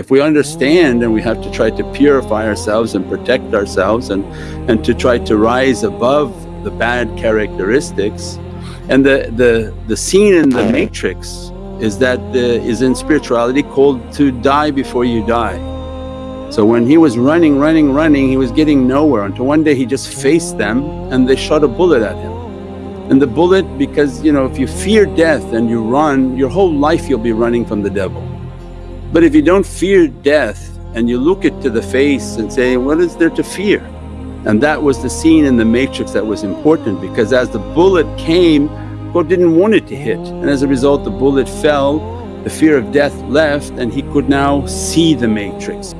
If we understand and we have to try to purify ourselves and protect ourselves and, and to try to rise above the bad characteristics. And the, the, the scene in the matrix is that the, is in spirituality called to die before you die. So when he was running, running, running he was getting nowhere until one day he just faced them and they shot a bullet at him. And the bullet because you know if you fear death and you run your whole life you'll be running from the devil. But if you don't fear death and you look it to the face and say, what is there to fear? And that was the scene in the matrix that was important because as the bullet came, God didn't want it to hit and as a result the bullet fell, the fear of death left and he could now see the matrix.